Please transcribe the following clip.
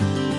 Thank you.